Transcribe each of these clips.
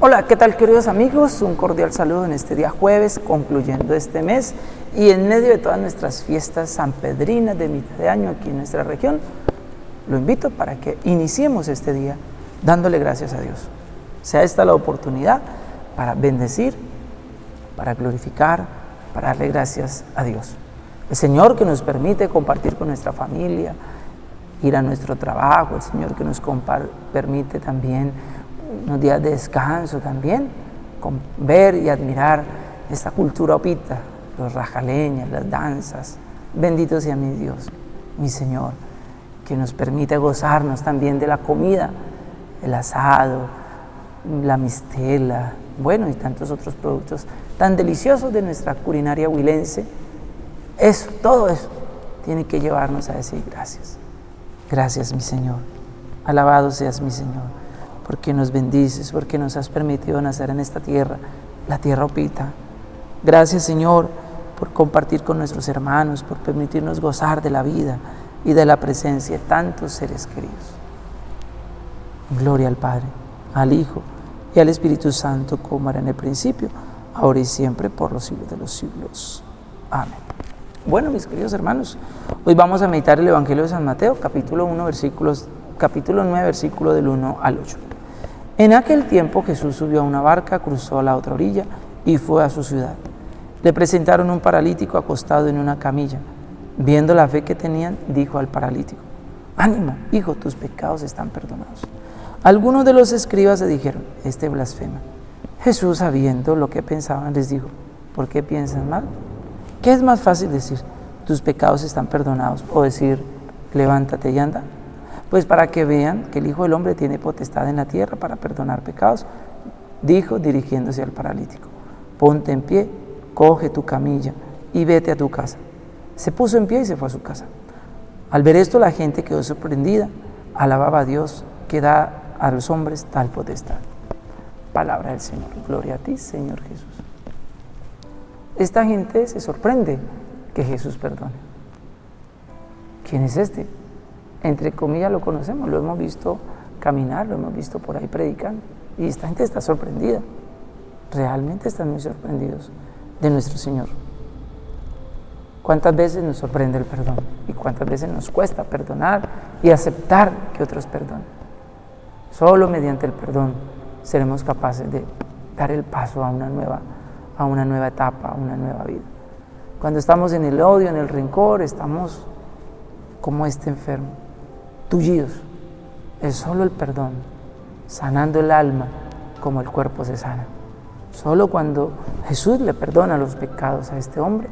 Hola, ¿qué tal queridos amigos? Un cordial saludo en este día jueves, concluyendo este mes y en medio de todas nuestras fiestas sanpedrinas de mitad de año aquí en nuestra región. Lo invito para que iniciemos este día dándole gracias a Dios. Sea esta la oportunidad para bendecir, para glorificar, para darle gracias a Dios. El Señor que nos permite compartir con nuestra familia, ir a nuestro trabajo, el Señor que nos permite también unos días de descanso también, con ver y admirar esta cultura opita, los rajaleñas, las danzas. Bendito sea mi Dios, mi Señor, que nos permite gozarnos también de la comida, el asado, la mistela, bueno, y tantos otros productos tan deliciosos de nuestra culinaria huilense. Eso, todo eso, tiene que llevarnos a decir gracias. Gracias, mi Señor. Alabado seas, mi Señor porque nos bendices, porque nos has permitido nacer en esta tierra, la tierra opita. Gracias Señor por compartir con nuestros hermanos, por permitirnos gozar de la vida y de la presencia de tantos seres queridos. Gloria al Padre, al Hijo y al Espíritu Santo, como era en el principio, ahora y siempre, por los siglos de los siglos. Amén. Bueno, mis queridos hermanos, hoy vamos a meditar el Evangelio de San Mateo, capítulo 1, versículos, capítulo 9, versículo del 1 al 8. En aquel tiempo Jesús subió a una barca, cruzó a la otra orilla y fue a su ciudad. Le presentaron un paralítico acostado en una camilla. Viendo la fe que tenían, dijo al paralítico, ánimo, hijo, tus pecados están perdonados. Algunos de los escribas le dijeron, este blasfema. Jesús, sabiendo lo que pensaban, les dijo, ¿por qué piensan mal? ¿Qué es más fácil decir, tus pecados están perdonados, o decir, levántate y anda? Pues para que vean que el Hijo del Hombre tiene potestad en la tierra para perdonar pecados, dijo dirigiéndose al paralítico, ponte en pie, coge tu camilla y vete a tu casa. Se puso en pie y se fue a su casa. Al ver esto la gente quedó sorprendida, alababa a Dios que da a los hombres tal potestad. Palabra del Señor. Gloria a ti, Señor Jesús. Esta gente se sorprende que Jesús perdone. ¿Quién es este? Entre comillas lo conocemos, lo hemos visto caminar, lo hemos visto por ahí predicando. Y esta gente está sorprendida, realmente están muy sorprendidos de nuestro Señor. ¿Cuántas veces nos sorprende el perdón? ¿Y cuántas veces nos cuesta perdonar y aceptar que otros perdonen? Solo mediante el perdón seremos capaces de dar el paso a una nueva, a una nueva etapa, a una nueva vida. Cuando estamos en el odio, en el rencor, estamos como este enfermo tullidos. Es solo el perdón, sanando el alma como el cuerpo se sana. Solo cuando Jesús le perdona los pecados a este hombre,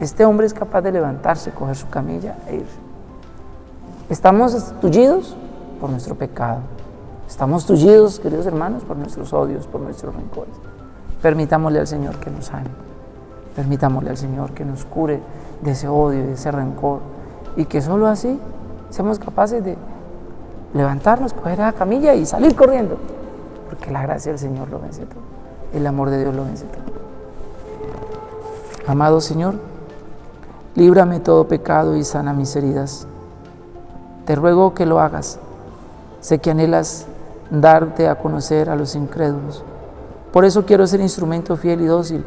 este hombre es capaz de levantarse, coger su camilla e ir. Estamos tullidos por nuestro pecado. Estamos tullidos, queridos hermanos, por nuestros odios, por nuestros rencores. Permitámosle al Señor que nos sane. Permitámosle al Señor que nos cure de ese odio, y de ese rencor. Y que solo así seamos capaces de levantarnos, coger la camilla y salir corriendo, porque la gracia del Señor lo vence todo, el amor de Dios lo vence todo. Amado Señor, líbrame todo pecado y sana mis heridas. Te ruego que lo hagas. Sé que anhelas darte a conocer a los incrédulos. Por eso quiero ser instrumento fiel y dócil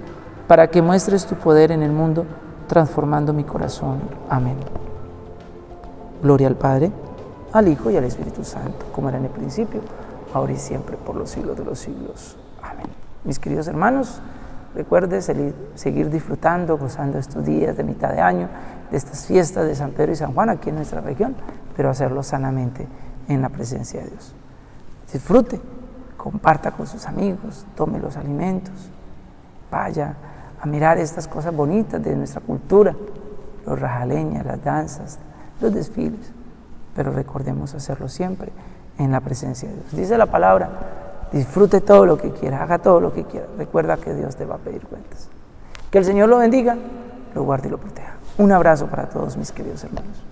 para que muestres tu poder en el mundo, transformando mi corazón. Amén. Gloria al Padre, al Hijo y al Espíritu Santo, como era en el principio, ahora y siempre, por los siglos de los siglos. Amén. Mis queridos hermanos, recuerde seguir disfrutando, gozando estos días de mitad de año, de estas fiestas de San Pedro y San Juan aquí en nuestra región, pero hacerlo sanamente en la presencia de Dios. Disfrute, comparta con sus amigos, tome los alimentos, vaya a mirar estas cosas bonitas de nuestra cultura, los rajaleñas, las danzas, los desfiles, pero recordemos hacerlo siempre en la presencia de Dios. Dice la palabra, disfrute todo lo que quiera, haga todo lo que quiera. Recuerda que Dios te va a pedir cuentas. Que el Señor lo bendiga, lo guarde y lo proteja. Un abrazo para todos mis queridos hermanos.